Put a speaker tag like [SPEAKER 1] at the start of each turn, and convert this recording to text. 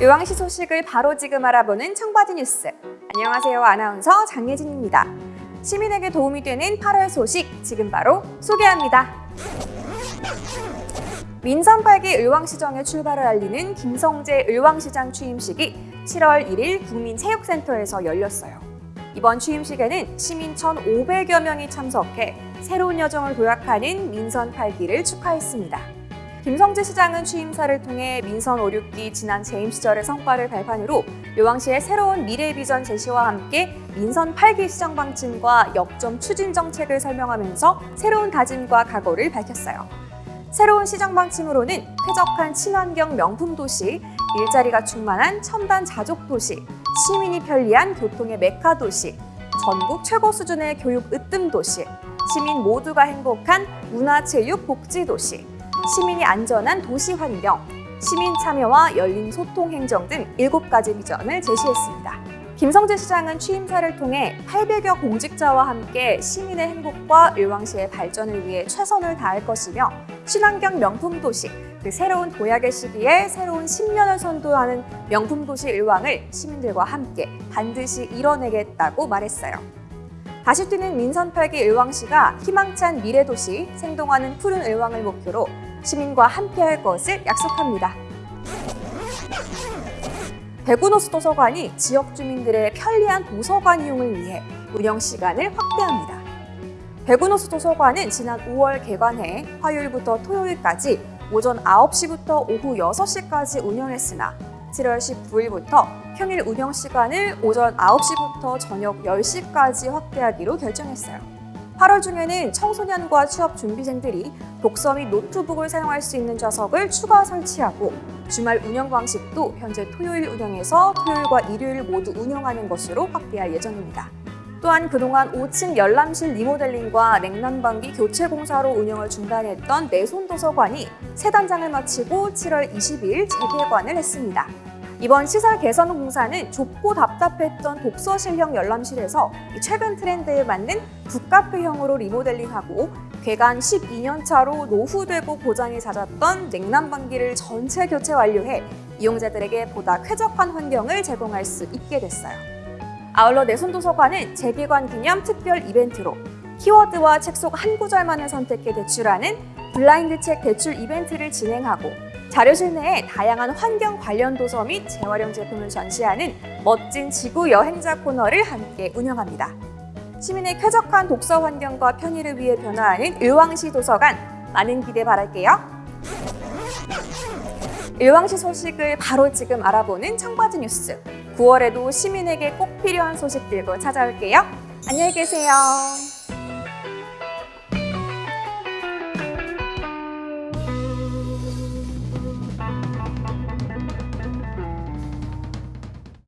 [SPEAKER 1] 의왕시 소식을 바로 지금 알아보는 청바지 뉴스. 안녕하세요. 아나운서 장예진입니다. 시민에게 도움이 되는 8월 소식 지금 바로 소개합니다. 민선 8기 의왕시정의 출발을 알리는 김성재 의왕시장 취임식이 7월 1일 국민체육센터에서 열렸어요. 이번 취임식에는 시민 1,500여 명이 참석해 새로운 여정을 도약하는 민선 8기를 축하했습니다. 김성재 시장은 취임사를 통해 민선 5, 6기 지난 재임 시절의 성과를 발판으로 요왕시의 새로운 미래 비전 제시와 함께 민선 8기 시정 방침과 역점 추진 정책을 설명하면서 새로운 다짐과 각오를 밝혔어요. 새로운 시정 방침으로는 쾌적한 친환경 명품 도시, 일자리가 충만한 첨단 자족 도시, 시민이 편리한 교통의 메카 도시, 전국 최고 수준의 교육 으뜸 도시, 시민 모두가 행복한 문화체육 복지 도시, 시민이 안전한 도시 환경, 시민 참여와 열린 소통 행정 등 7가지 비전을 제시했습니다. 김성재 시장은 취임사를 통해 800여 공직자와 함께 시민의 행복과 의왕시의 발전을 위해 최선을 다할 것이며 친환경 명품 도시, 그 새로운 도약의 시기에 새로운 10년을 선도하는 명품 도시 의왕을 시민들과 함께 반드시 이뤄내겠다고 말했어요. 다시 뛰는 민선 8기 의왕시가 희망찬 미래 도시, 생동하는 푸른 의왕을 목표로 시민과 함께할 것을 약속합니다. 대구노수 도서관이 지역 주민들의 편리한 도서관 이용을 위해 운영 시간을 확대합니다. 대구노수 도서관은 지난 5월 개관해 화요일부터 토요일까지 오전 9시부터 오후 6시까지 운영했으나 7월 19일부터 평일 운영 시간을 오전 9시부터 저녁 10시까지 확대하기로 결정했어요. 8월 중에는 청소년과 취업 준비생들이 독서 및 노트북을 사용할 수 있는 좌석을 추가 설치하고 주말 운영 방식도 현재 토요일 운영에서 토요일과 일요일 모두 운영하는 것으로 확대할 예정입니다. 또한 그동안 5층 열람실 리모델링과 냉난방기 교체 공사로 운영을 중단했던 내손 도서관이 새 단장을 마치고 7월 22일 재개관을 했습니다. 이번 시설 개선 공사는 좁고 답답했던 독서실형 열람실에서 최근 트렌드에 맞는 북카페형으로 리모델링하고 개관 12년 차로 노후되고 고장이 잦았던 냉난방기를 전체 교체 완료해 이용자들에게 보다 쾌적한 환경을 제공할 수 있게 됐어요. 아울러 내손도서관은 재개관 기념 특별 이벤트로 키워드와 책 속 한 구절만을 선택해 대출하는 블라인드 책 대출 이벤트를 진행하고 자료실 내에 다양한 환경 관련 도서 및 재활용 제품을 전시하는 멋진 지구 여행자 코너를 함께 운영합니다. 시민의 쾌적한 독서 환경과 편의를 위해 변화하는 의왕시 도서관 많은 기대 바랄게요. 의왕시 소식을 바로 지금 알아보는 청바지 뉴스 9월에도 시민에게 꼭 필요한 소식 들고 찾아올게요. 안녕히 계세요.